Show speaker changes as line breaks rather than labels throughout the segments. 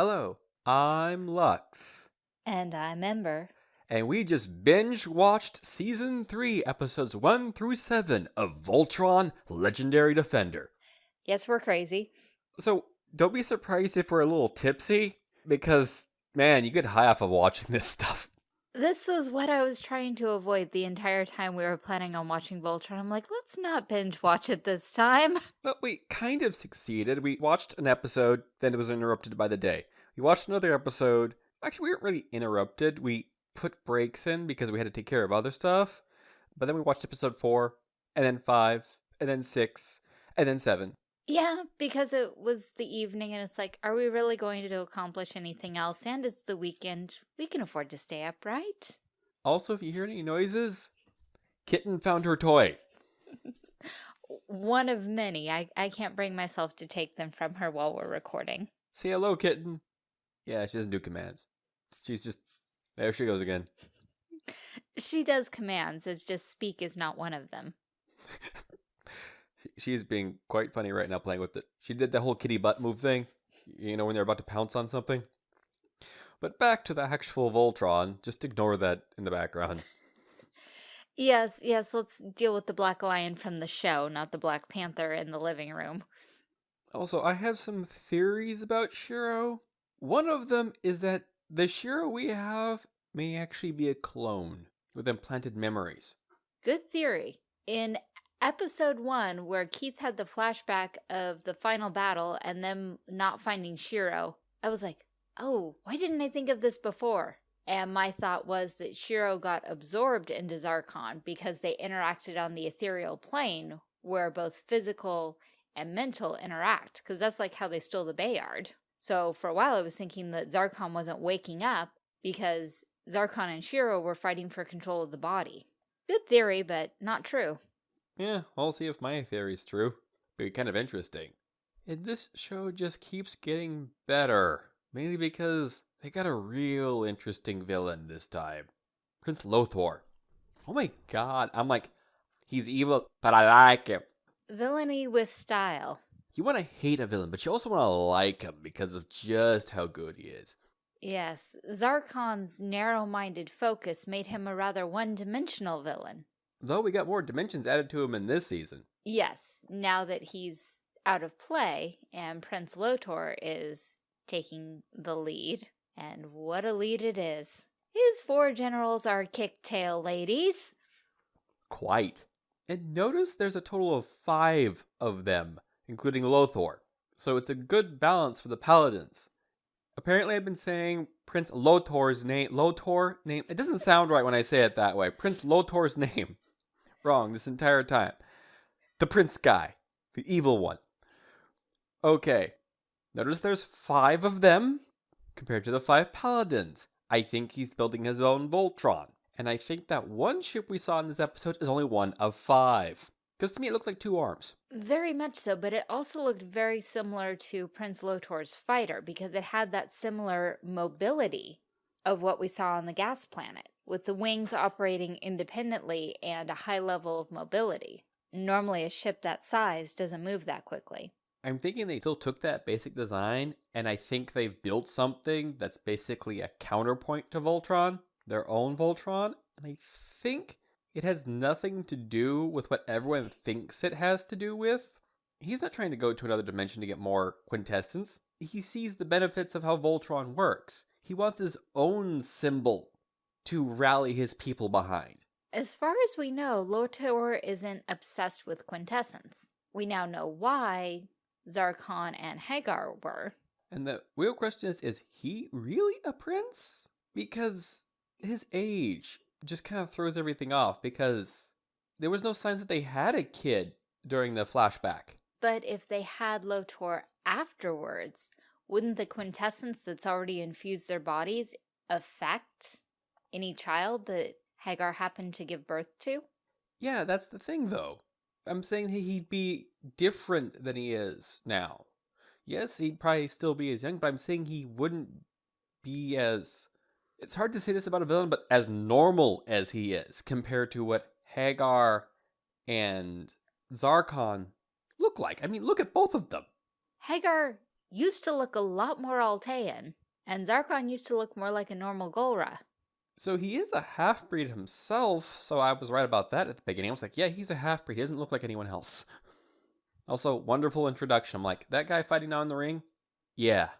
Hello, I'm Lux,
And I'm Ember.
and we just binge watched season 3, episodes 1 through 7 of Voltron Legendary Defender.
Yes, we're crazy.
So, don't be surprised if we're a little tipsy, because, man, you get high off of watching this stuff.
This was what I was trying to avoid the entire time we were planning on watching Voltron. I'm like, let's not binge watch it this time.
But we kind of succeeded. We watched an episode, then it was interrupted by the day. We watched another episode. Actually, we weren't really interrupted. We put breaks in because we had to take care of other stuff. But then we watched episode four, and then five, and then six, and then seven.
Yeah, because it was the evening and it's like, are we really going to accomplish anything else? And it's the weekend. We can afford to stay up, right?
Also, if you hear any noises, Kitten found her toy.
One of many. I, I can't bring myself to take them from her while we're recording.
Say hello, Kitten. Yeah, she doesn't do commands. She's just. There she goes again.
She does commands, it's just speak is not one of them.
She- She's being quite funny right now playing with it. She did the whole kitty butt move thing, you know, when they're about to pounce on something. But back to the actual Voltron, just ignore that in the background.
Yes, yes, let's deal with the Black Lion from the show, not the Black Panther in the living room.
Also, I have some theories about Shiro. One of them is that the Shiro we have may actually be a clone with implanted memories.
Good theory. In episode one, where Keith had the flashback of the final battle and them not finding Shiro, I was like, oh, why didn't I think of this before? And my thought was that Shiro got absorbed into Zarkon because they interacted on the ethereal plane where both physical and mental interact, because that's like how they stole the Bayard. So for a while, I was thinking that Zarkon wasn't waking up because Zarkon and Shiro were fighting for control of the body. Good theory, but not true.
Yeah, we'll see if my theory's true. Be kind of interesting. And this show just keeps getting better. Mainly because they got a real interesting villain this time. Prince Lothor. Oh my god, I'm like, he's evil, but I like him.
Villainy with style.
You want to hate a villain, but you also want to like him because of just how good he is.
Yes, Zarkon's narrow-minded focus made him a rather one-dimensional villain.
Though we got more dimensions added to him in this season.
Yes, now that he's out of play and Prince Lotor is taking the lead, and what a lead it is. His four generals are kick-tail ladies.
Quite. And notice there's a total of five of them, including Lothor. So it's a good balance for the paladins. Apparently, I've been saying Prince Lotor's name. Lotor name. It doesn't sound right when I say it that way. Prince Lotor's name. Wrong this entire time. The Prince guy, the evil one. Okay. Notice there's five of them compared to the five paladins. I think he's building his own Voltron. And I think that one ship we saw in this episode is only one of five. Because to me, it looked like two arms.
Very much so, but it also looked very similar to Prince Lotor's fighter because it had that similar mobility of what we saw on the gas planet, with the wings operating independently and a high level of mobility. Normally, a ship that size doesn't move that quickly.
I'm thinking they still took that basic design, and I think they've built something that's basically a counterpoint to Voltron, their own Voltron. And I think it has nothing to do with what everyone thinks it has to do with. He's not trying to go to another dimension to get more quintessence. He sees the benefits of how Voltron works. He wants his own symbol to rally his people behind.
As far as we know, Lotor isn't obsessed with quintessence. We now know why Zarkon and Haggar were.
And the real question is is he really a prince? Because his age just kind of throws everything off because there was no signs that they had a kid during the flashback.
But if they had Lotor afterwards, wouldn't the quintessence that's already infused their bodies affect any child that Haggar happened to give birth to?
Yeah, that's the thing though. I'm saying he- he'd be different than he is now. Yes, he'd probably still be as young, but I'm saying he wouldn't be as. It's hard to say this about a villain, but as normal as he is compared to what Haggar and Zarkon look like. I mean, look at both of them.
Haggar used to look a lot more Altean, and Zarkon used to look more like a normal Galra.
So he is a half breed himself, so I was right about that at the beginning. I was like, yeah, he's a half breed. He doesn't look like anyone else. Also, wonderful introduction. I'm like, that guy fighting down in the ring? Yeah,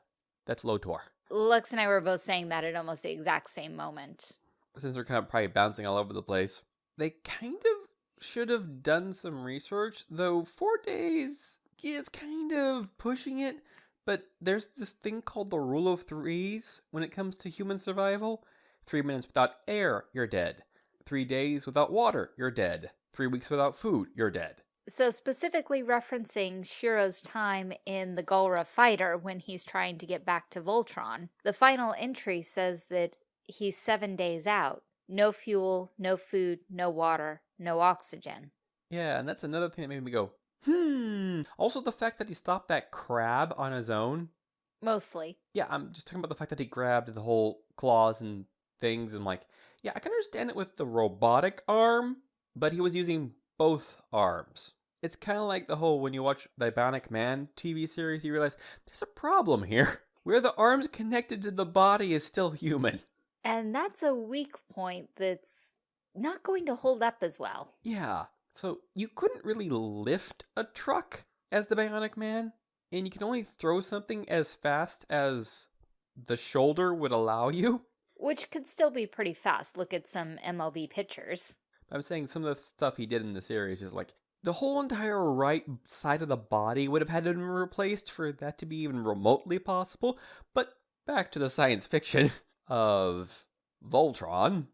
that's Lotor.
Lux and I were both saying that at almost the exact same moment.
Since they're kind of probably bouncing all over the place, they kind of should have done some research, though four days is kind of pushing it. But there's this thing called the rule of threes when it comes to human survival. Three minutes without air, you're dead. Three days without water, you're dead. Three weeks without food, you're dead.
So specifically referencing Shiro's time in the Galra fighter when he's trying to get back to Voltron, the final entry says that he's seven days out. No fuel, no food, no water, no oxygen.
Yeah, and that's another thing that made me go, hmm. Also the fact that he stopped that crab on his own.
Mostly.
Yeah, I'm just talking about the fact that he grabbed the whole claws and things and like, yeah, I can understand it with the robotic arm, but he was using both arms it's kind of like the whole when you watch the Bionic Man TV series, you realize there's a problem here. Where the arms connected to the body is still human.
And that's a weak point that's not going to hold up as well.
Yeah. So you couldn't really lift a truck as the Bionic Man, and you can only throw something as fast as the shoulder would allow you.
Which could still be pretty fast. Look at some MLB pitchers.
I'm saying some of the stuff he did in the series is like the whole entire right side of the body would have had to be replaced for that to be even remotely possible. But back to the science fiction of Voltron.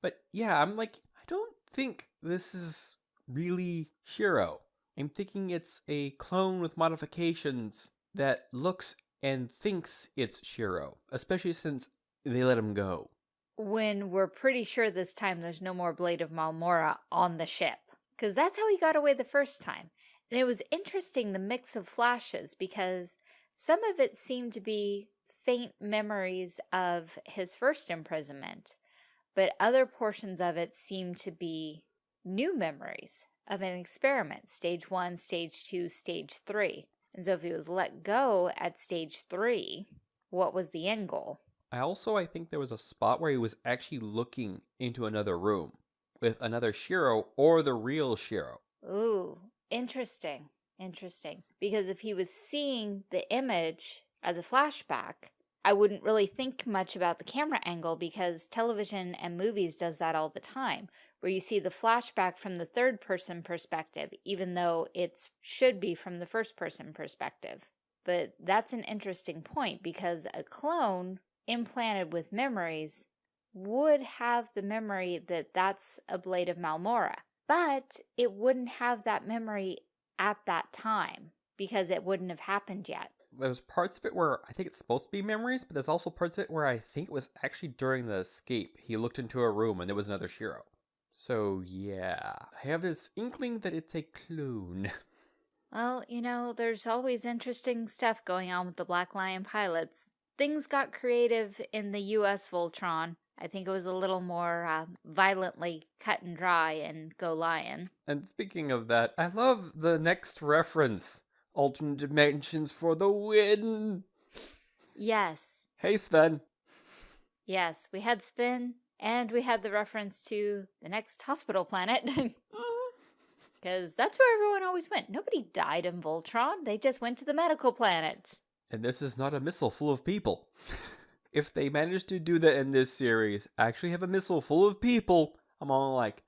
But yeah, I'm like, I don't think this is really Shiro. I'm thinking it's a clone with modifications that looks and thinks it's Shiro, especially since they let him go.
When we're pretty sure this time there's no more Blade of Marmora on the ship because that's how he got away the first time. And it was interesting the mix of flashes because some of it seemed to be faint memories of his first imprisonment, but other portions of it seemed to be new memories of an experiment, stage one, stage two, stage three. And so if he was let go at stage three, what was the end goal?
I also, I think there was a spot where he was actually looking into another room with another Shiro or the real Shiro.
Ooh, interesting. Interesting. Because if he was seeing the image as a flashback, I wouldn't really think much about the camera angle because television and movies does that all the time, where you see the flashback from the third person perspective, even though it should be from the first person perspective. But that's an interesting point because a clone implanted with memories would have the memory that that's a blade of Marmora, but it wouldn't have that memory at that time because it wouldn't have happened yet.
There's parts of it where I think it's supposed to be memories, but there's also parts of it where I think it was actually during the escape. He looked into a room and there was another Shiro. So yeah, I have this inkling that it's a clone.
Well, you know, there's always interesting stuff going on with the Black Lion pilots. Things got creative in the US Voltron, I think it was a little more uh, violently cut and dry in Go Lion.
And speaking of that, I love the next reference. Alternate dimensions for the win.
Yes.
Hey, Sven.
Yes, we had Spin, and we had the reference to the next hospital planet. Because that's where everyone always went. Nobody died in Voltron. They just went to the medical planet.
And this is not a missile full of people. if they manage to do that in this series, actually have a missile full of people, I'm all like,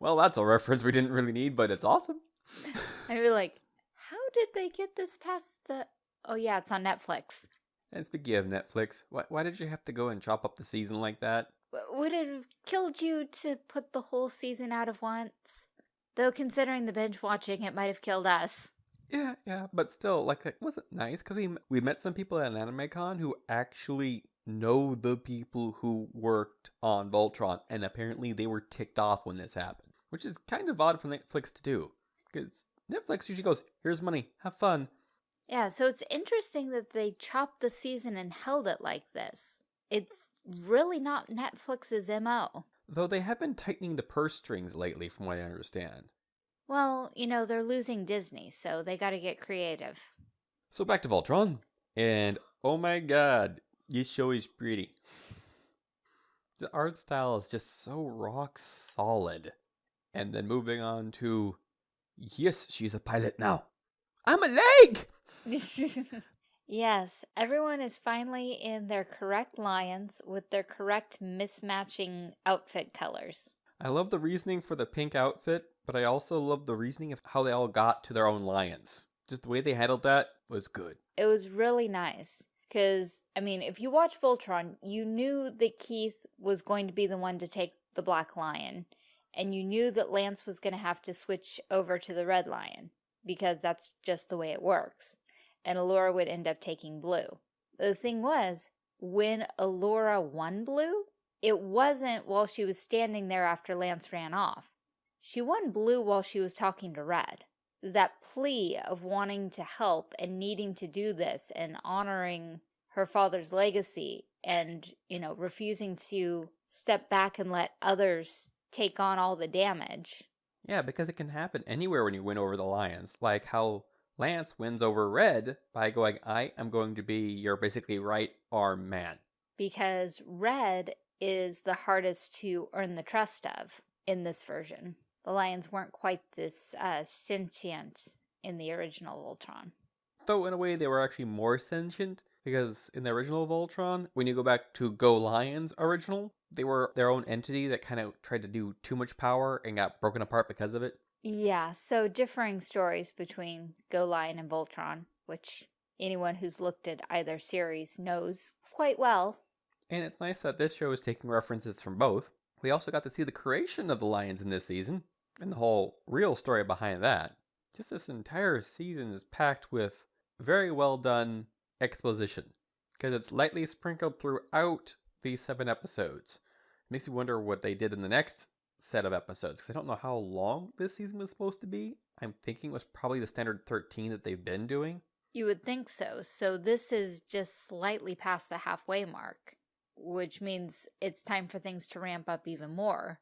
well, that's a reference we didn't really need, but it's awesome.
I'd be like, how did they get this past the... Oh yeah, it's on Netflix.
And speaking of Netflix, why, why did you have to go and chop up the season like that?
Would it have killed you to put the whole season out of once? Though considering the binge watching, it might have killed us.
Yeah, yeah, but still, like, it wasn't nice because we we met some people at AnimeCon who actually know the people who worked on Voltron, and apparently they were ticked off when this happened, which is kind of odd for Netflix to do because Netflix usually goes, "Here's money, have fun."
Yeah, so it's interesting that they chopped the season and held it like this. It's really not Netflix's MO.
Though they have been tightening the purse strings lately, from what I understand.
Well, you know, they're losing Disney, so they got to get creative.
So back to Voltron, and oh my god, this show is pretty. The art style is just so rock solid. And then moving on to, yes, she's a pilot now. I'm a leg!
yes, everyone is finally in their correct lions with their correct mismatching outfit colors.
I love the reasoning for the pink outfit, but I also love the reasoning of how they all got to their own lions. Just the way they handled that was good.
It was really nice. Because, I mean, if you watch Voltron, you knew that Keith was going to be the one to take the Black Lion. And you knew that Lance was going to have to switch over to the Red Lion. Because that's just the way it works. And Allura would end up taking Blue. The thing was, when Allura won Blue, it wasn't while she was standing there after Lance ran off. She won Blue while she was talking to Red that plea of wanting to help and needing to do this and honoring her father's legacy and, you know, refusing to step back and let others take on all the damage.
Yeah, because it can happen anywhere when you win over the Lions. Like how Lance wins over Red by going, I am going to be your basically right arm man.
Because Red is the hardest to earn the trust of in this version the lions weren't quite this uh, sentient in the original Voltron.
Though in a way they were actually more sentient because in the original Voltron, when you go back to Go Lions original, they were their own entity that kind of tried to do too much power and got broken apart because of it.
Yeah, so differing stories between Go Lion and Voltron, which anyone who's looked at either series knows quite well.
And it's nice that this show is taking references from both. We also got to see the creation of the lions in this season, and the whole real story behind that. Just this entire season is packed with very well done exposition because it's lightly sprinkled throughout these seven episodes. It makes you wonder what they did in the next set of episodes because I don't know how long this season was supposed to be. I'm thinking it was probably the standard 13 that they've been doing.
You would think so. So this is just slightly past the halfway mark, which means it's time for things to ramp up even more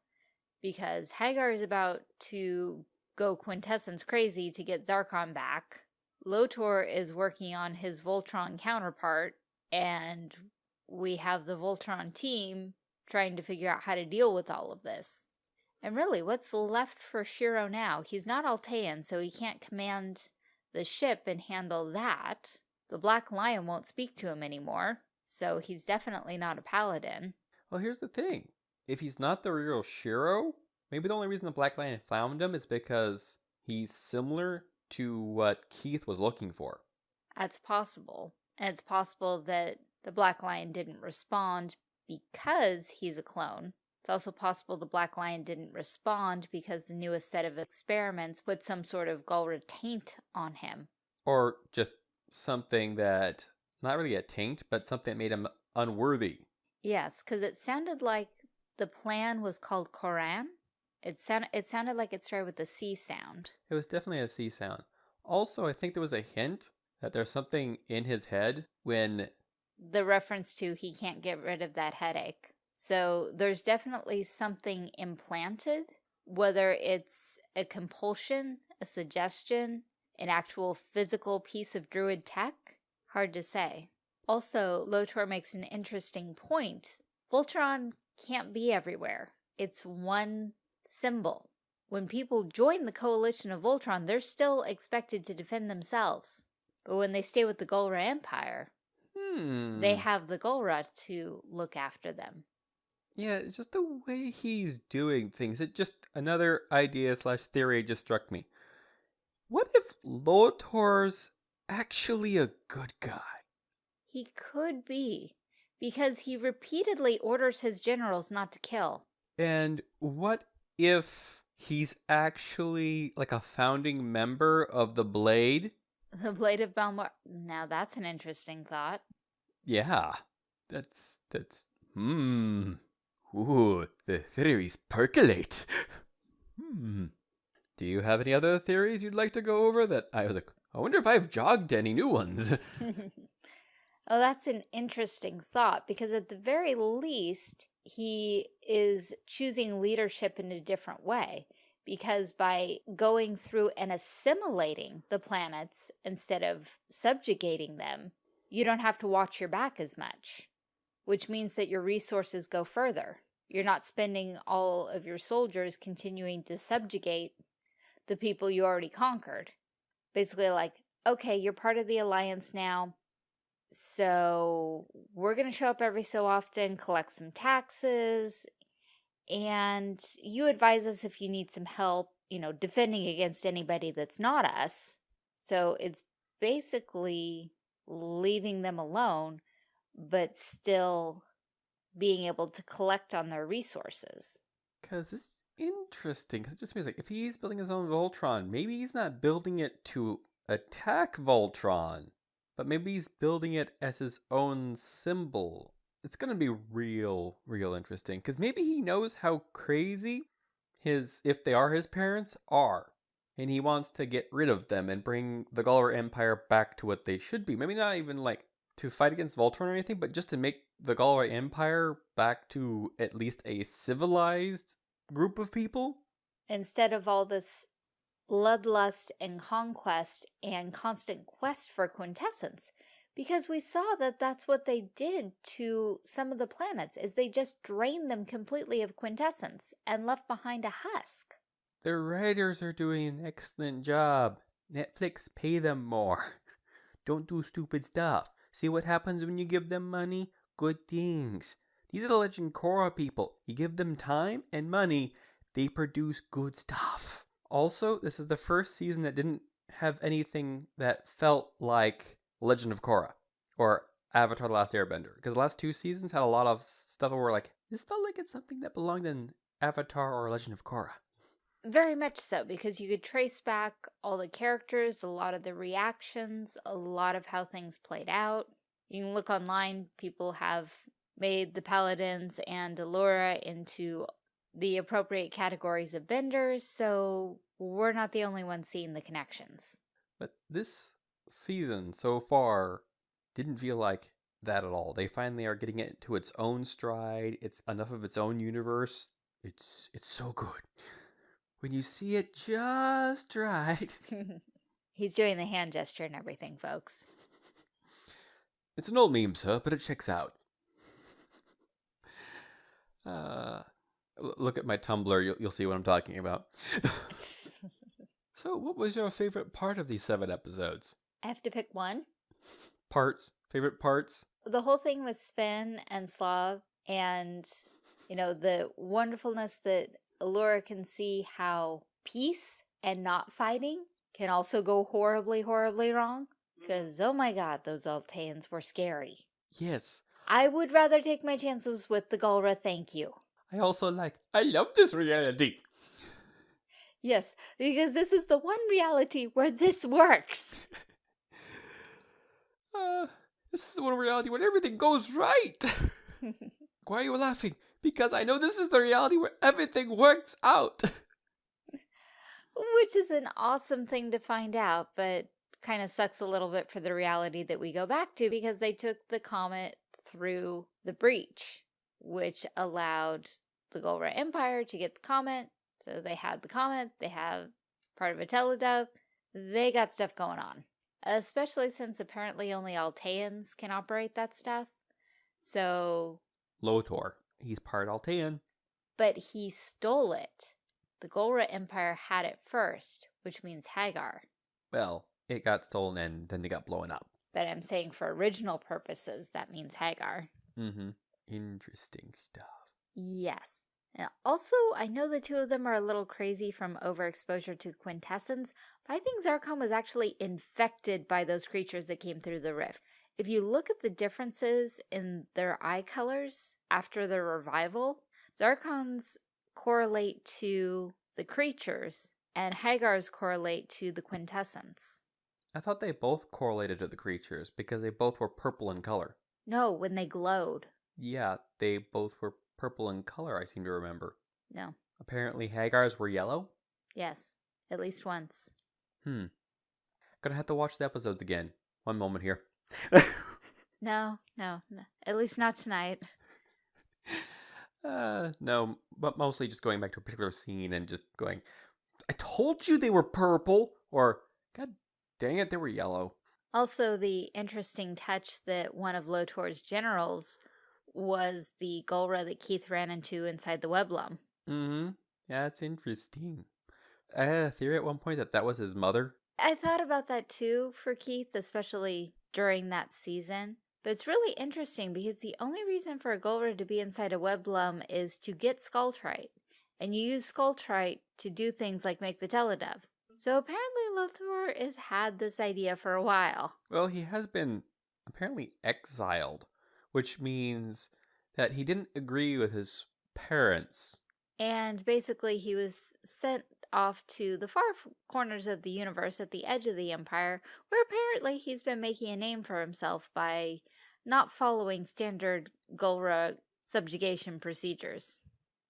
because Haggar is about to go quintessence crazy to get Zarkon back. Lotor is working on his Voltron counterpart, and we have the Voltron team trying to figure out how to deal with all of this. And really, what's left for Shiro now? He's not Altean, so he can't command the ship and handle that. The Black Lion won't speak to him anymore, so he's definitely not a paladin.
Well, here's the thing if he's not the real Shiro, maybe the only reason the Black Lion found him is because he's similar to what Keith was looking for.
That's possible. And it's possible that the Black Lion didn't respond because he's a clone. It's also possible the Black Lion didn't respond because the newest set of experiments put some sort of Galra taint on him.
Or just something that, not really a taint, but something that made him unworthy.
Yes, because it sounded like the plan was called Kuron. It sounded it sounded like it started with the C sound.
It was definitely a C sound. Also, I think there was a hint that there's something in his head when
the reference to he can't get rid of that headache. So there's definitely something implanted, whether it's a compulsion, a suggestion, an actual physical piece of druid tech, hard to say. Also, Lotor makes an interesting point. Voltron can't be everywhere. It's one symbol. When people join the coalition of Voltron, they're still expected to defend themselves. But when they stay with the Galra Empire,
hmm.
they have the Galra to look after them.
Yeah, it's just the way he's doing things. It just, another idea slash theory just struck me. What if Lotor's actually a good guy?
He could be because he repeatedly orders his generals not to kill.
And what if he's actually like a founding member of the Blade?
The Blade of Balmor. Now that's an interesting thought.
Yeah. That's, that's, hmm. Ooh, the theories percolate. hmm. Do you have any other theories you'd like to go over that I was like, I wonder if I've jogged any new ones?
Oh, that's an interesting thought because at the very least, he is choosing leadership in a different way because by going through and assimilating the planets instead of subjugating them, you don't have to watch your back as much, which means that your resources go further. You're not spending all of your soldiers continuing to subjugate the people you already conquered. Basically like, okay, you're part of the alliance now, so we're going to show up every so often, collect some taxes, and you advise us if you need some help, you know, defending against anybody that's not us. So it's basically leaving them alone, but still being able to collect on their resources.
Because it's interesting, because it just means like if he's building his own Voltron, maybe he's not building it to attack Voltron, but maybe he's building it as his own symbol it's going to be real, real interesting because maybe he knows how crazy his, if they are his parents, are. And he wants to get rid of them and bring the Galra Empire back to what they should be. Maybe not even like to fight against Voltron or anything, but just to make the Galra Empire back to at least a civilized group of people.
Instead of all this bloodlust and conquest and constant quest for quintessence because we saw that that's what they did to some of the planets is they just drained them completely of quintessence and left behind a husk.
The writers are doing an excellent job. Netflix pay them more. Don't do stupid stuff. See what happens when you give them money? Good things. These are the Legend Korra people. You give them time and money, they produce good stuff. Also, this is the first season that didn't have anything that felt like Legend of Korra or Avatar The Last Airbender. Because the last two seasons had a lot of stuff where like, this felt like it's something that belonged in Avatar or Legend of Korra.
Very much so, because you could trace back all the characters, a lot of the reactions, a lot of how things played out. You can look online, people have made the Paladins and Allura into the appropriate categories of benders, so we're not the only ones seeing the connections.
But this season so far didn't feel like that at all. They finally are getting it to its own stride. It's enough of its own universe. It's it's so good. When you see it just right.
He's doing the hand gesture and everything, folks.
It's an old meme, sir, but it checks out. Uh, look at my Tumblr. You'll, you'll see what I'm talking about. so, what was your favorite part of these seven episodes?
I have to pick one.
Parts, favorite parts?
The whole thing with Sven and Slav and, you know, the wonderfulness that Allura can see how peace and not fighting can also go horribly, horribly wrong. Because, mm. oh my god, those Alteans were scary.
Yes.
I would rather take my chances with the Galra, thank you.
I also like, I love this reality.
Yes, because this is the one reality where this works.
Uh, this is the one reality where everything goes right. Why are you laughing? Because I know this is the reality where everything works out.
Which is an awesome thing to find out, but kind of sucks a little bit for the reality that we go back to because they took the comet through the breach, which allowed the Galra Empire to get the comet. So they had the comet, they have part of a teludav, they got stuff going on especially since apparently only Alteans can operate that stuff. So...
Lotor. He's part Altean.
But he stole it. The Galra Empire had it first, which means Haggar.
Well, it got stolen and then they got blown up.
But I'm saying for original purposes, that means Haggar.
Mm-hmm. Interesting stuff.
Yes. Also, I know the two of them are a little crazy from overexposure to quintessence, but I think Zarkon was actually infected by those creatures that came through the rift. If you look at the differences in their eye colors after their revival, Zarkons correlate to the creatures and Haggar's correlate to the quintessence.
I thought they both correlated to the creatures because they both were purple in color.
No, when they glowed.
Yeah, they both were purple in color, I seem to remember.
No.
Apparently Haggar's were yellow?
Yes, at least once.
Hmm. Gonna have to watch the episodes again. One moment here.
no, no, no, at least not tonight.
Uh, no, but mostly just going back to a particular scene and just going, I told you they were purple. Or, god dang it, they were yellow.
Also, the interesting touch that one of Lotor's generals was the Galra that Keith ran into inside the Weblum.
Mm-hmm. Yeah, it's interesting. I had a theory at one point that that was his mother.
I thought about that too for Keith, especially during that season. But it's really interesting because the only reason for a Galra to be inside a Weblum is to get Scaultrite. And you use Scaultrite to do things like make the Teludav. So apparently Lotor has had this idea for a while.
Well, he has been apparently exiled, which means that he didn't agree with his parents.
And basically he was sent off to the far corners of the universe at the edge of the Empire, where apparently he's been making a name for himself by not following standard Galra subjugation procedures.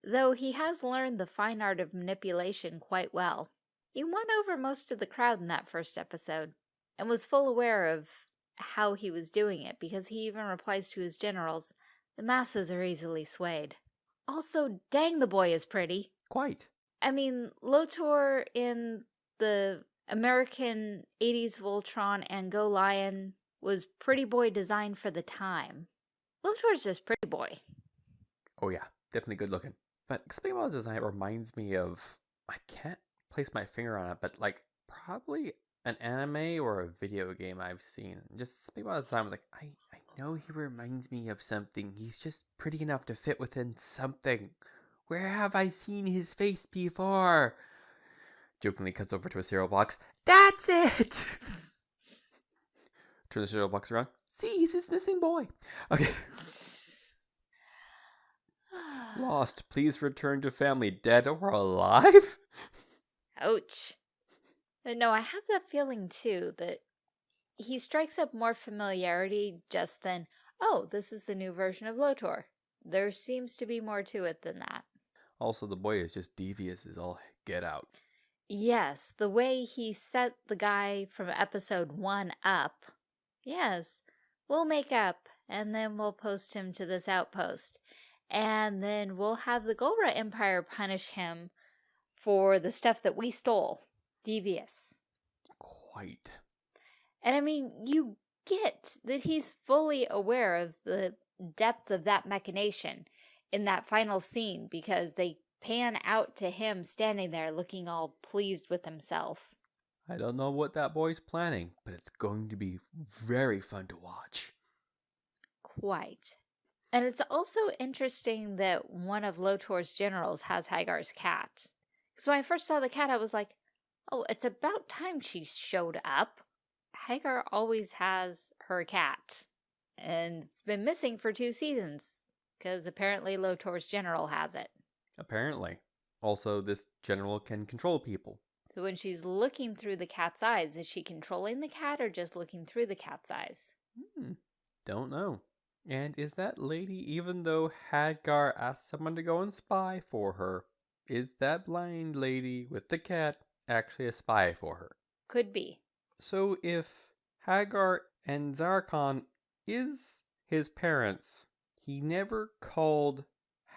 Though he has learned the fine art of manipulation quite well. He won over most of the crowd in that first episode, and was full aware of how he was doing it because he even replies to his generals, the masses are easily swayed. Also, dang the boy is pretty.
Quite.
I mean, Lotor in the American 80s Voltron and Go Lion was pretty boy designed for the time. Lotor's just pretty boy.
Oh yeah, definitely good looking. But explain about design it reminds me of I can't place my finger on it, but like probably an anime or a video game I've seen. Just speak about design, I was like, I, I know he reminds me of something. He's just pretty enough to fit within something. Where have I seen his face before? Jokingly cuts over to a cereal box. That's it! Turn the cereal box around. See, he's this missing boy. Okay. Lost. Please return to family. Dead or alive?
Ouch. Uh, No, I have that feeling too that he strikes up more familiarity just than, oh, this is the new version of Lotor. There seems to be more to it than that.
Also, the boy is just devious as all get out.
Yes, the way he set the guy from episode one up. Yes, we'll make up and then we'll post him to this outpost. And then we'll have the Galra Empire punish him for the stuff that we stole. Devious.
Quite.
And I mean, you get that he's fully aware of the depth of that machination in that final scene because they pan out to him standing there looking all pleased with himself.
I don't know what that boy's planning, but it's going to be very fun to watch.
Quite. And it's also interesting that one of Lotor's generals has Haggar's cat. Because when I first saw the cat, I was like, oh, it's about time she showed up. Haggar always has her cat. And it's been missing for two seasons. Because apparently Lotor's general has it.
Apparently. Also, this general can control people.
So when she's looking through the cat's eyes, is she controlling the cat or just looking through the cat's eyes?
Hmm. Don't know. And is that lady, even though Haggar asked someone to go and spy for her, is that blind lady with the cat actually a spy for her?
Could be.
So if Haggar and Zarkon is his parents, he never called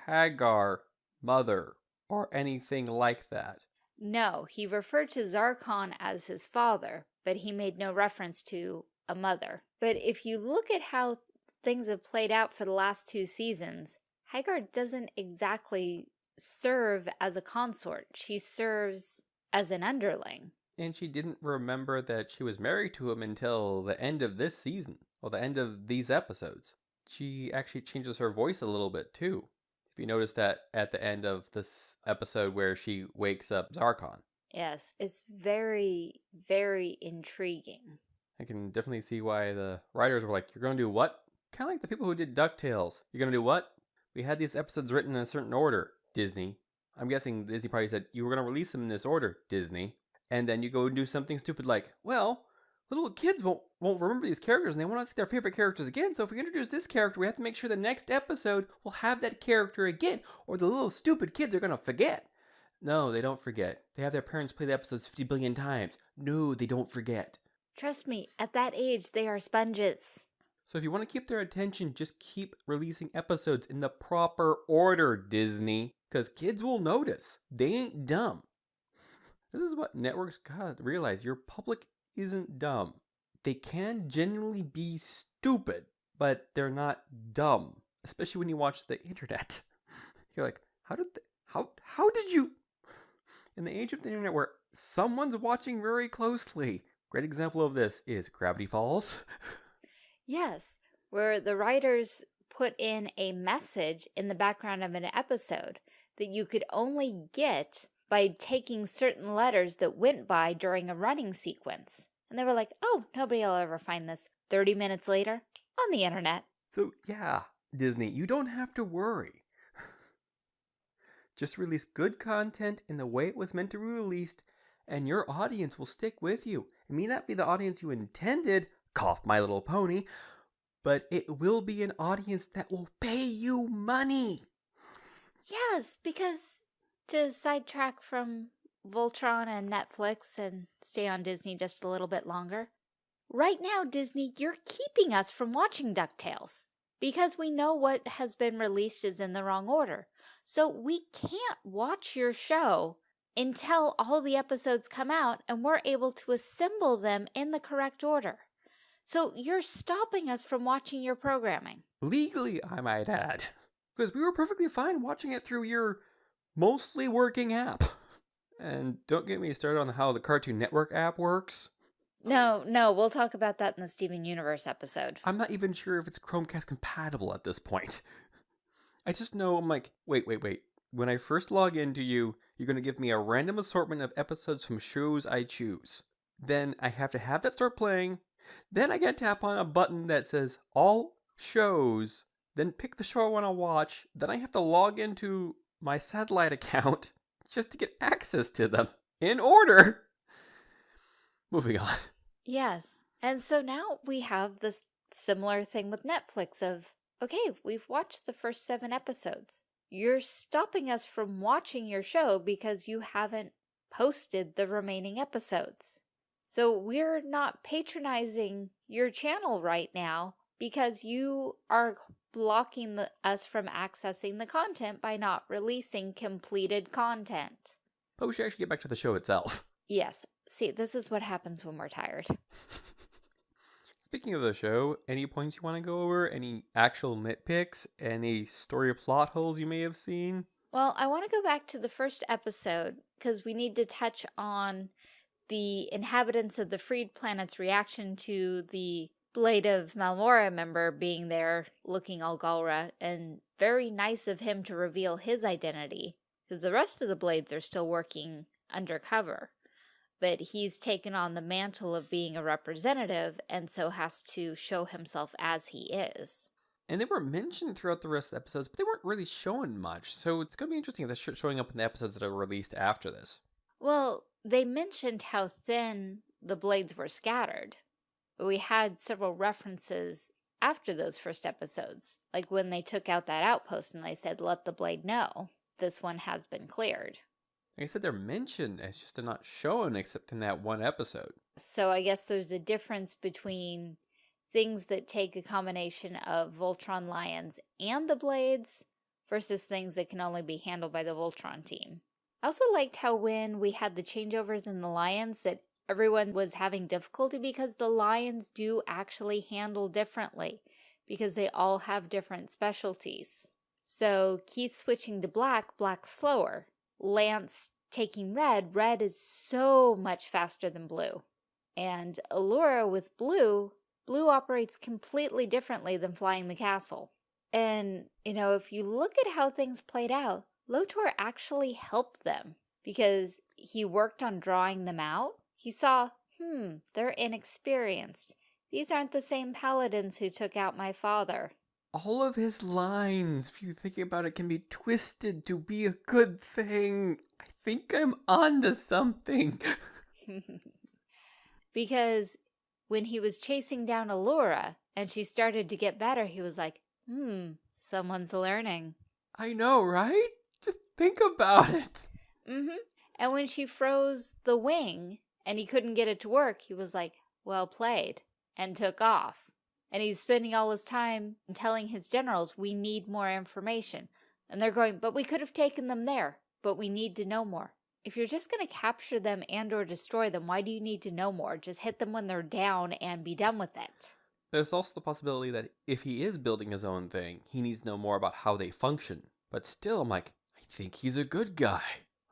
Haggar mother or anything like that.
No, he referred to Zarkon as his father, but he made no reference to a mother. But if you look at how things have played out for the last two seasons, Haggar doesn't exactly serve as a consort. She serves as an underling.
And she didn't remember that she was married to him until the end of this season, or the end of these episodes. She actually changes her voice a little bit too. If you notice that at the end of this episode where she wakes up Zarkon.
Yes, it's very, very intriguing.
I can definitely see why the writers were like, You're going to do what? Kind of like the people who did DuckTales. You're going to do what? We had these episodes written in a certain order, Disney. I'm guessing Disney probably said, You were going to release them in this order, Disney. And then you go and do something stupid like, Well, little kids won't won't remember these characters and they want to see their favorite characters again. So if we introduce this character, we have to make sure the next episode will have that character again, or the little stupid kids are gonna forget. No, they don't forget. They have their parents play the episodes 50 billion times. No, they don't forget.
Trust me, at that age, they are sponges.
So if you want to keep their attention, just keep releasing episodes in the proper order, Disney. Because kids will notice. They ain't dumb. This is what networks gotta realize. Your public isn't dumb. They can genuinely be stupid, but they're not dumb. Especially when you watch the internet. You're like, how did, how, how did you? In the age of the internet where someone's watching very closely. Great example of this is Gravity Falls.
Yes, where the writers put in a message in the background of an episode that you could only get by taking certain letters that went by during a running sequence. And they were like, oh, nobody will ever find this. 30 minutes later, on the internet.
So, yeah, Disney, you don't have to worry. Just release good content in the way it was meant to be released, and your audience will stick with you. It may not be the audience you intended, cough my little pony, but it will be an audience that will pay you money.
Yes, because to sidetrack from Voltron and Netflix and stay on Disney just a little bit longer, right now, Disney, you're keeping us from watching DuckTales because we know what has been released is in the wrong order. So we can't watch your show until all the episodes come out and we're able to assemble them in the correct order. So you're stopping us from watching your programming.
Legally, I might add. Because we were perfectly fine watching it through your mostly working app. And don't get me started on how the Cartoon Network app works.
No, no, we'll talk about that in the Steven Universe episode.
I'm not even sure if it's Chromecast compatible at this point. I just know I'm like, wait, wait, wait. When I first log into you, you're going to give me a random assortment of episodes from shows I choose. Then I have to have that start playing. Then I get to tap on a button that says all shows. Then pick the show I want to watch. Then I have to log into my satellite account just to get access to them in order. Moving on.
Yes. And so now we have this similar thing with Netflix of, okay, we've watched the first seven episodes. You're stopping us from watching your show because you haven't posted the remaining episodes. So we're not patronizing your channel right now because you are blocking the, us from accessing the content by not releasing completed content.
But we should actually get back to the show itself.
Yes. See, this is what happens when we're tired.
Speaking of the show, any points you want to go over? Any actual nitpicks? Any story plot holes you may have seen?
Well, I want to go back to the first episode because we need to touch on the inhabitants of the freed planet's reaction to the Blade of Marmora member being there looking all Galra and very nice of him to reveal his identity because the rest of the Blades are still working undercover but he's taken on the mantle of being a representative and so has to show himself as he is.
And they were mentioned throughout the rest of the episodes, but they weren't really shown much. So it's going to be interesting if they're showing up in the episodes that are released after this.
Well, they mentioned how thin the blades were scattered. We had several references after those first episodes, like when they took out that outpost and they said, let the blade know this one has been cleared.
Like I said, they're mentioned, it's just they're not shown except in that one episode.
So I guess there's a difference between things that take a combination of Voltron Lions and the Blades versus things that can only be handled by the Voltron team. I also liked how when we had the changeovers in the Lions that everyone was having difficulty because the Lions do actually handle differently because they all have different specialties. So Keith switching to black, black slower. Lance taking red, red is so much faster than blue. And Allura with blue, blue operates completely differently than flying the castle. And, you know, if you look at how things played out, Lotor actually helped them because he worked on drawing them out. He saw, hmm, they're inexperienced. These aren't the same paladins who took out my father
all of his lines, if you think about it, can be twisted to be a good thing. I think I'm onto something.
because when he was chasing down Allura and she started to get better, he was like, hmm, someone's learning.
I know, right? Just think about it.
Mm-hmm. And when she froze the wing and he couldn't get it to work, he was like, well played, and took off. And he's spending all his time telling his generals, we need more information. And they're going, but we could have taken them there, but we need to know more. if you're just going to capture them and or destroy them, why do you need to know more? Just hit them when they're down and be done with it.
There's also the possibility that if he is building his own thing, he needs to know more about how they function. But still, I'm like, I think he's a good guy.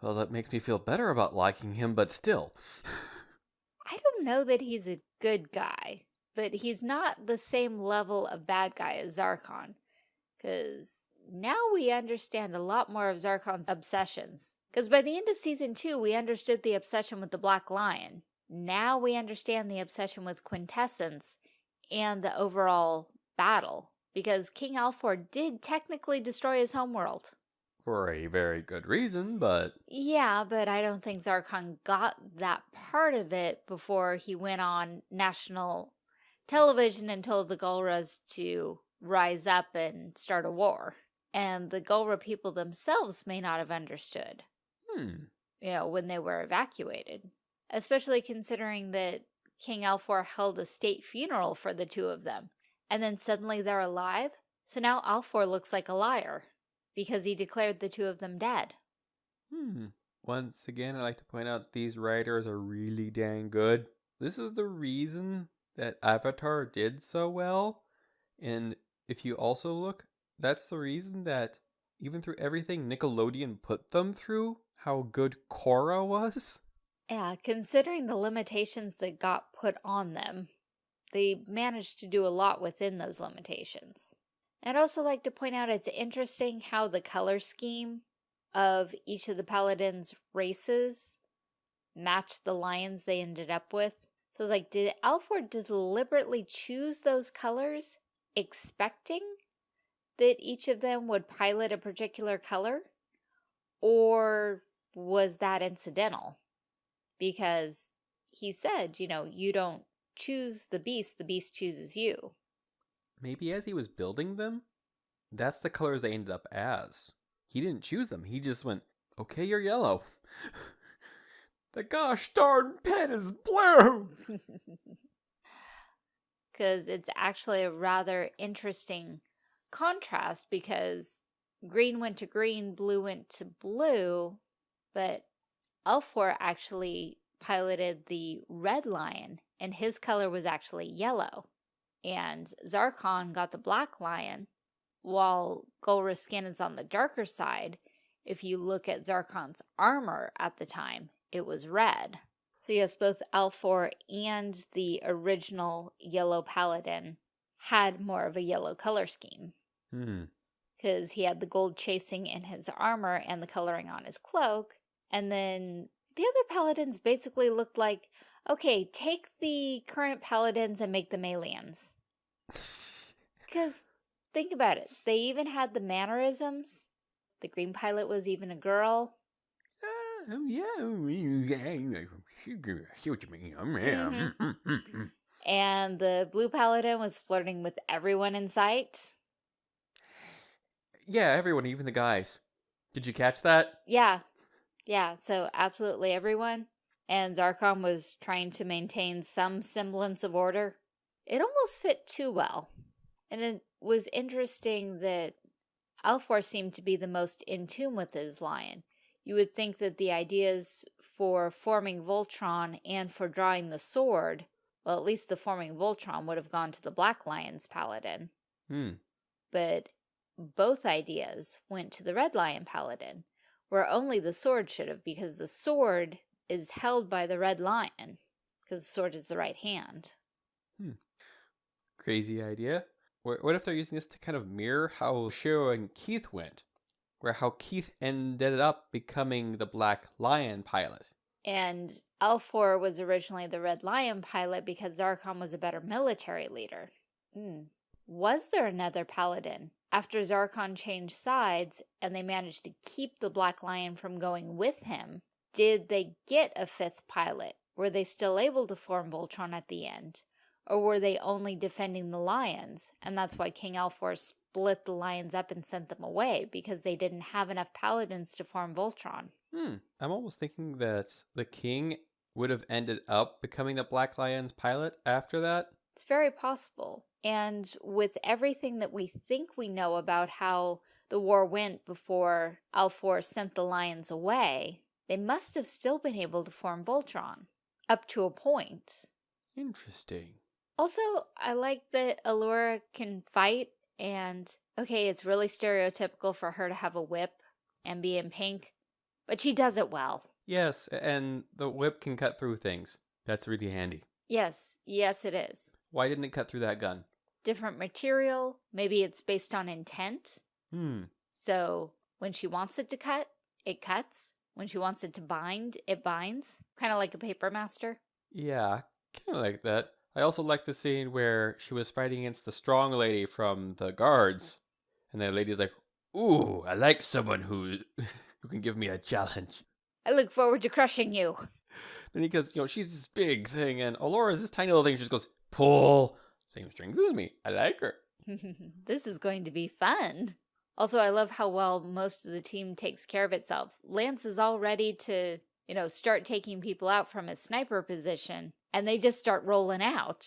Well, that makes me feel better about liking him, but still.
I don't know that he's a good guy, but he's not the same level of bad guy as Zarkon. Because now we understand a lot more of Zarkon's obsessions. Because by the end of season two, we understood the obsession with the Black Lion. Now we understand the obsession with Quintessence and the overall battle. Because King Alfor did technically destroy his homeworld.
For a very good reason, but...
Yeah, but I don't think Zarkon got that part of it before he went on national television and told the Galras to rise up and start a war. And the Galra people themselves may not have understood.
Hmm.
You know, when they were evacuated. Especially considering that King Alfor held a state funeral for the two of them. And then suddenly they're alive? So now Alfor looks like a liar. Because he declared the two of them dead.
Hmm. Once again, I like to point out these writers are really dang good. This is the reason that Avatar did so well. And if you also look, that's the reason that even through everything Nickelodeon put them through, how good Korra was.
Yeah, considering the limitations that got put on them, they managed to do a lot within those limitations. I'd also like to point out it's interesting how the color scheme of each of the paladins' races matched the lions they ended up with. So it's like, did Alfor deliberately choose those colors expecting that each of them would pilot a particular color? Or was that incidental? Because he said, you know, you don't choose the beast, the beast chooses you.
Maybe as he was building them, that's the colors they ended up as. He didn't choose them. He just went, okay, you're yellow. the gosh darn pen is blue!
Because it's actually a rather interesting contrast because green went to green, blue went to blue, but Alfor actually piloted the red lion and his color was actually yellow. And Zarkon got the black lion, while Galra's skin is on the darker side. If you look at Zarkon's armor at the time, it was red. So yes, both Alfor and the original Yellow Paladin had more of a yellow color scheme.
Hmm.
Because he had the gold chasing in his armor and the coloring on his cloak. And then the other paladins basically looked like, okay, take the current paladins and make them aliens. Because think about it. They even had the mannerisms. The green pilot was even a girl.
Uh, yeah, I see what you mean.
Mhm.
Mm-hmm.
And the blue paladin was flirting with everyone in sight.
Yeah, everyone, even the guys. Did you catch that?
Yeah. Yeah, so absolutely everyone. And Zarkon was trying to maintain some semblance of order. It almost fit too well. And it was interesting that Alfor seemed to be the most in tune with his lion. You would think that the ideas for forming Voltron and for drawing the sword, well, at least the forming Voltron would have gone to the Black Lion's paladin.
Hmm.
But both ideas went to the Red Lion paladin, where only the sword should have, because the sword is held by the Red Lion, because the sword is the right hand. Hmm.
Crazy idea. What what if they're using this to kind of mirror how Shiro and Keith went? Where how Keith ended up becoming the Black Lion pilot.
And Alfor was originally the Red Lion pilot because Zarkon was a better military leader. Hmm. Was there another paladin? After Zarkon changed sides and they managed to keep the Black Lion from going with him, did they get a fifth pilot? Were they still able to form Voltron at the end? Or were they only defending the lions? And that's why King Alfor split the lions up and sent them away, because they didn't have enough paladins to form Voltron.
Hmm. I'm almost thinking that the king would have ended up becoming the Black Lion's pilot after that.
It's very possible. And with everything that we think we know about how the war went before Alfor sent the lions away, they must have still been able to form Voltron. Up to a point.
Interesting.
Also, I like that Allura can fight and, okay, it's really stereotypical for her to have a whip and be in pink, but she does it well.
Yes, and the whip can cut through things. That's really handy.
Yes, yes it is.
Why didn't it cut through that gun?
Different material, maybe it's based on intent.
Hmm.
So when she wants it to cut, it cuts. When she wants it to bind, it binds. Kind of like a paper master.
Yeah, kind of like that. I also like the scene where she was fighting against the strong lady from the guards. And the lady's like, Ooh, I like someone who who can give me a challenge.
I look forward to crushing you.
Then he goes, you know, she's this big thing, and Allura's this tiny little thing. She just goes, pull. Same strength as me. I like her.
this is going to be fun. Also, I love how well most of the team takes care of itself. Lance is all ready to, you know, start taking people out from his sniper position, and they just start rolling out.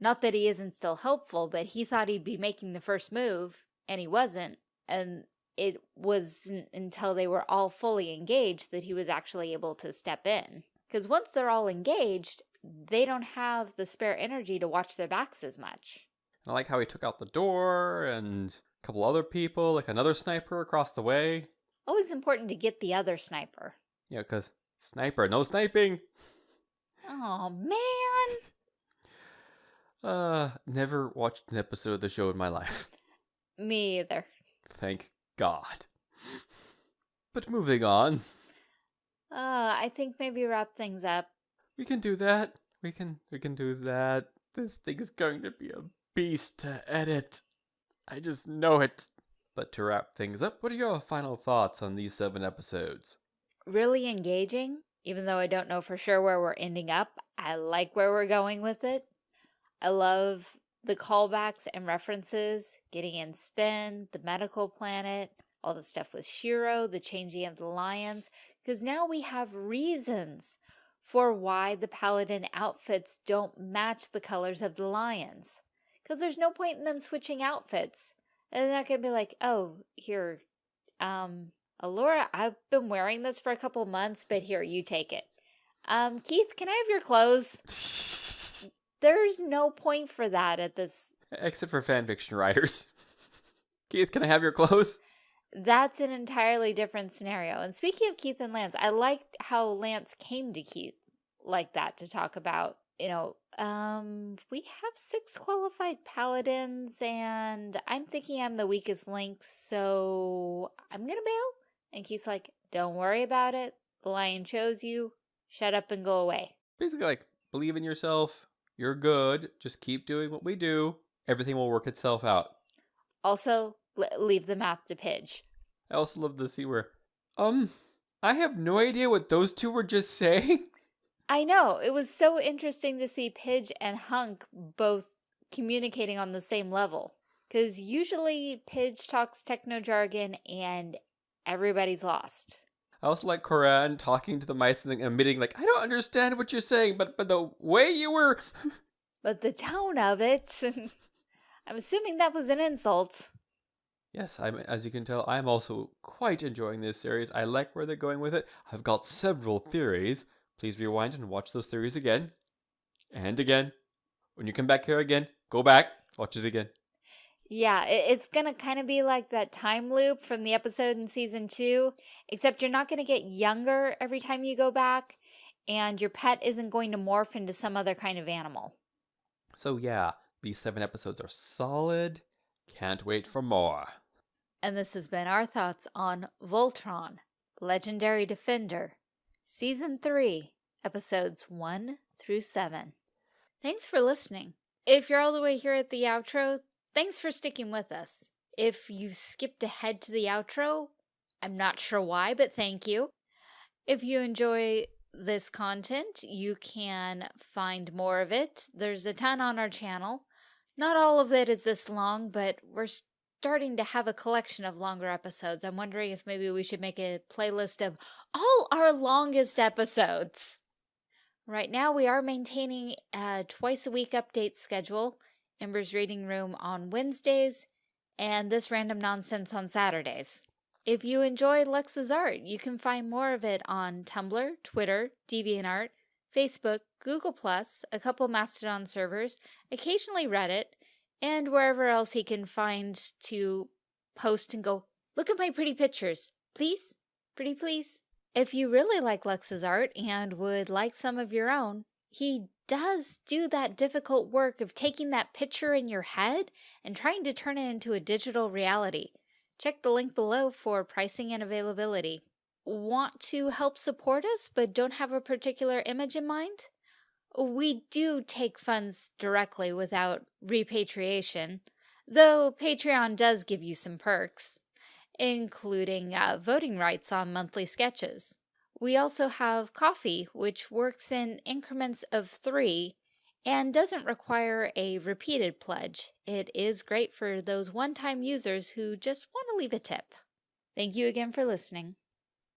Not that he isn't still helpful, but he thought he'd be making the first move, and he wasn't. And it wasn't until they were all fully engaged that he was actually able to step in. Because once they're all engaged, they don't have the spare energy to watch their backs as much.
I like how he took out the door and a couple other people, like another sniper across the way.
Always important to get the other sniper.
Yeah, because sniper, no sniping.
Oh, man.
Uh, never watched an episode of the show in my life.
Me either.
Thank God. But moving on.
Uh, I think maybe wrap things up.
We can do that. We can we can do that. This thing is going to be a beast to edit. I just know it. But to wrap things up, what are your final thoughts on these seven episodes?
Really engaging, even though I don't know for sure where we're ending up. I like where we're going with it. I love the callbacks and references, getting in Spin, the medical planet, all the stuff with Shiro, the changing of the lions, because now we have reasons for why the paladin outfits don't match the colors of the lions. Because there's no point in them switching outfits. And they're not going to be like, oh, here, um, Allura, I've been wearing this for a couple months, but here, you take it. Um, Keith, can I have your clothes? There's no point for that at this.
Except for fanfiction writers. Keith, can I have your clothes?
That's an entirely different scenario. And speaking of Keith and Lance, I liked how Lance came to Keith like that to talk about, you know, um, we have six qualified paladins and I'm thinking I'm the weakest link, so I'm gonna bail. And Keith's like, don't worry about it. The lion chose you. Shut up and go away.
Basically like, believe in yourself. You're good. Just keep doing what we do. Everything will work itself out.
Also, leave the math to Pidge.
I also love the scene where, um, I have no idea what those two were just saying.
I know. It was so interesting to see Pidge and Hunk both communicating on the same level. Because usually Pidge talks techno jargon and everybody's lost.
I also like Coran talking to the mice and then admitting, like, I don't understand what you're saying, but but the way you were.
but the tone of it. I'm assuming that was an insult.
Yes, I'm, as you can tell, I'm also quite enjoying this series. I like where they're going with it. I've got several theories. Please rewind and watch those theories again. And again. When you come back here again, go back, watch it again.
Yeah, it's going to kind of be like that time loop from the episode in season two, except you're not going to get younger every time you go back, and your pet isn't going to morph into some other kind of animal.
So, yeah, these seven episodes are solid. Can't wait for more.
And this has been our thoughts on Voltron, Legendary Defender, Season 3, Episodes 1 through 7. Thanks for listening. If you're all the way here at the outro, thanks for sticking with us. If you skipped ahead to the outro, I'm not sure why, but thank you. If you enjoy this content, you can find more of it. There's a ton on our channel. Not all of it is this long, but we're starting to have a collection of longer episodes. I'm wondering if maybe we should make a playlist of all our longest episodes. Right now, we are maintaining a twice a week update schedule Ember's Reading Room on Wednesdays and this random nonsense on Saturdays. If you enjoy Lux's art, you can find more of it on Tumblr, Twitter, DeviantArt, Facebook, Google+, a couple Mastodon servers, occasionally Reddit, and wherever else he can find to post and go, look at my pretty pictures, please, pretty please. If you really like Lux's art and would like some of your own, he does do that difficult work of taking that picture in your head and trying to turn it into a digital reality. Check the link below for pricing and availability. Want to help support us but don't have a particular image in mind? We do take funds directly without repatriation, though Patreon does give you some perks, including uh, voting rights on monthly sketches. We also have Ko-fi, which works in increments of three and doesn't require a repeated pledge. It is great for those one-time users who just want to leave a tip. Thank you again for listening.